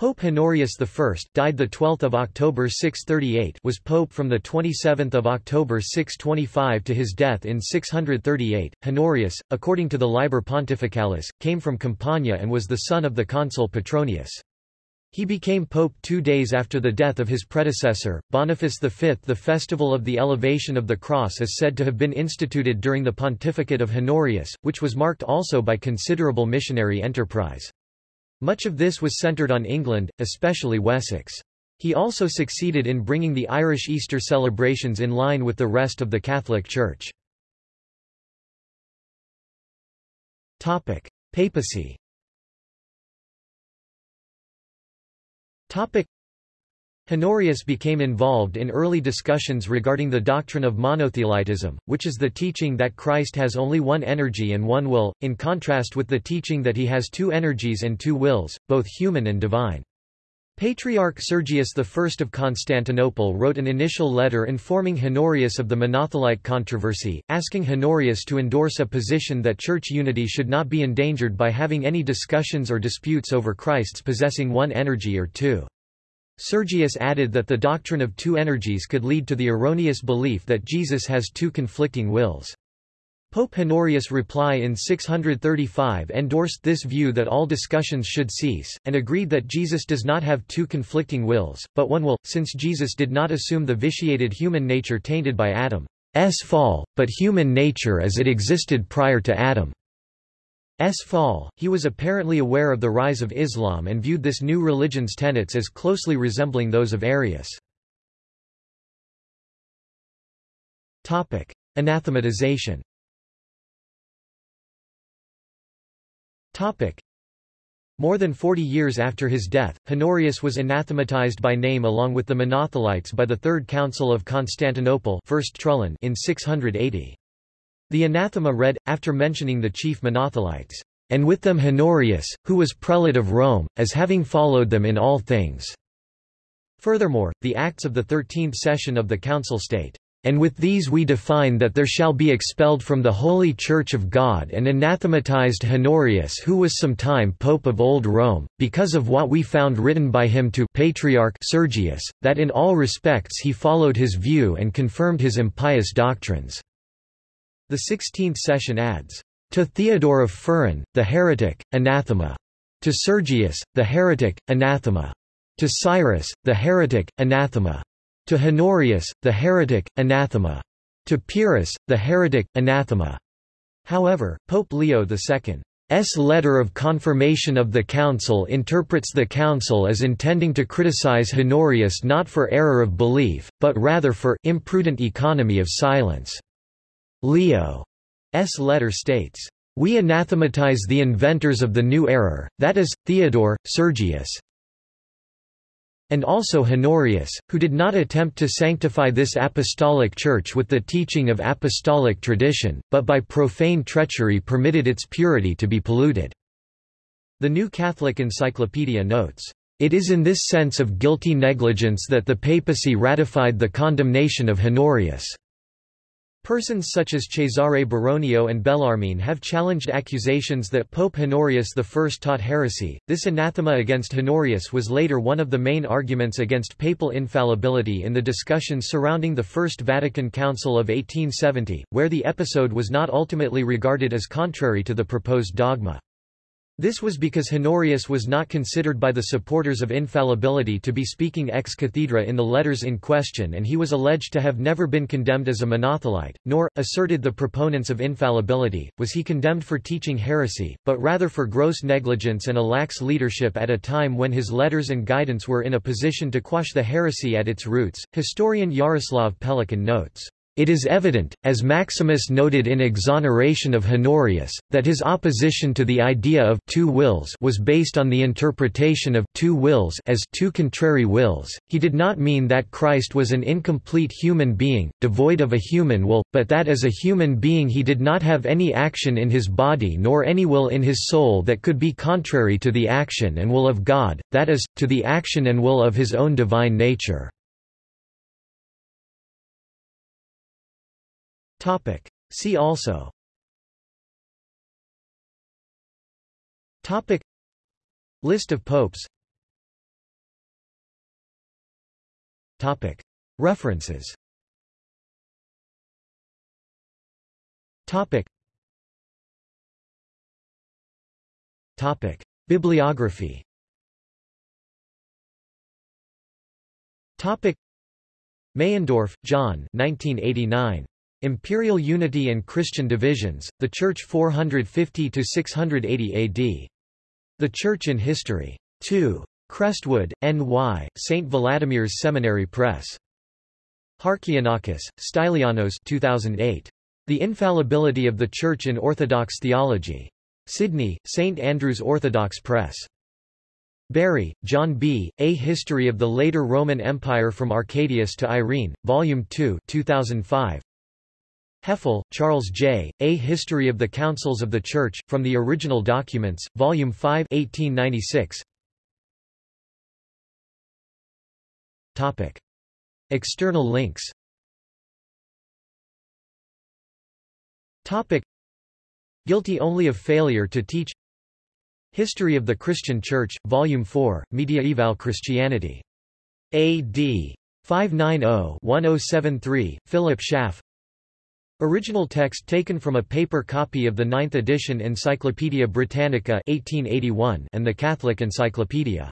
Pope Honorius I died the 12th of October 638 was pope from the 27th of October 625 to his death in 638. Honorius, according to the Liber Pontificalis, came from Campania and was the son of the consul Petronius. He became pope two days after the death of his predecessor, Boniface V. The festival of the Elevation of the Cross is said to have been instituted during the pontificate of Honorius, which was marked also by considerable missionary enterprise. Much of this was centred on England, especially Wessex. He also succeeded in bringing the Irish Easter celebrations in line with the rest of the Catholic Church. Papacy Honorius became involved in early discussions regarding the doctrine of monothelitism, which is the teaching that Christ has only one energy and one will, in contrast with the teaching that he has two energies and two wills, both human and divine. Patriarch Sergius I of Constantinople wrote an initial letter informing Honorius of the monothelite controversy, asking Honorius to endorse a position that church unity should not be endangered by having any discussions or disputes over Christ's possessing one energy or two. Sergius added that the doctrine of two energies could lead to the erroneous belief that Jesus has two conflicting wills. Pope Honorius' reply in 635 endorsed this view that all discussions should cease, and agreed that Jesus does not have two conflicting wills, but one will, since Jesus did not assume the vitiated human nature tainted by Adam's fall, but human nature as it existed prior to Adam. S. Fall, he was apparently aware of the rise of Islam and viewed this new religion's tenets as closely resembling those of Arius. Anathematization. More than 40 years after his death, Honorius was anathematized by name along with the Monothelites by the Third Council of Constantinople First Trullan in 680. The anathema read, after mentioning the chief monothelites, and with them Honorius, who was prelate of Rome, as having followed them in all things. Furthermore, the Acts of the Thirteenth Session of the Council state, and with these we define that there shall be expelled from the Holy Church of God and anathematized Honorius who was sometime Pope of Old Rome, because of what we found written by him to Patriarch Sergius, that in all respects he followed his view and confirmed his impious doctrines. The sixteenth session adds, To Theodore of Pharan, the heretic, anathema. To Sergius, the heretic, anathema. To Cyrus, the heretic, anathema. To Honorius, the heretic, anathema. To Pyrrhus, the heretic, anathema. However, Pope Leo II's letter of confirmation of the Council interprets the Council as intending to criticize Honorius not for error of belief, but rather for imprudent economy of silence. Leo's letter states, We anathematize the inventors of the new error, that is, Theodore, Sergius, and also Honorius, who did not attempt to sanctify this apostolic church with the teaching of apostolic tradition, but by profane treachery permitted its purity to be polluted." The New Catholic Encyclopedia notes, "...it is in this sense of guilty negligence that the papacy ratified the condemnation of Honorius." Persons such as Cesare Baronio and Bellarmine have challenged accusations that Pope Honorius I taught heresy. This anathema against Honorius was later one of the main arguments against papal infallibility in the discussions surrounding the First Vatican Council of 1870, where the episode was not ultimately regarded as contrary to the proposed dogma. This was because Honorius was not considered by the supporters of infallibility to be speaking ex cathedra in the letters in question and he was alleged to have never been condemned as a monothelite, nor, asserted the proponents of infallibility, was he condemned for teaching heresy, but rather for gross negligence and a lax leadership at a time when his letters and guidance were in a position to quash the heresy at its roots. Historian Yaroslav Pelikan notes. It is evident, as Maximus noted in exoneration of Honorius, that his opposition to the idea of two wills was based on the interpretation of two wills as two contrary wills. He did not mean that Christ was an incomplete human being, devoid of a human will, but that as a human being he did not have any action in his body nor any will in his soul that could be contrary to the action and will of God, that is, to the action and will of his own divine nature. Topic. See also Topic. List of popes Topic. References Topic. Topic. Bibliography Topic. Meyendorff, John 1989. Imperial Unity and Christian Divisions, The Church 450–680 AD. The Church in History. 2. Crestwood, N.Y., St. Vladimir's Seminary Press. Harkianakis, Stylianos 2008. The Infallibility of the Church in Orthodox Theology. Sydney, St. Andrew's Orthodox Press. Bury, John B., A History of the Later Roman Empire from Arcadius to Irene, Volume 2 2005. Hefele, Charles J., A History of the Councils of the Church, from the Original Documents, Volume 5 1896. Topic. External links Topic. Guilty only of failure to teach History of the Christian Church, Volume 4, Mediaeval Christianity. A.D. 590-1073, Philip Schaff Original text taken from a paper copy of the ninth edition Encyclopaedia Britannica 1881 and the Catholic Encyclopedia.